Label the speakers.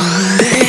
Speaker 1: One.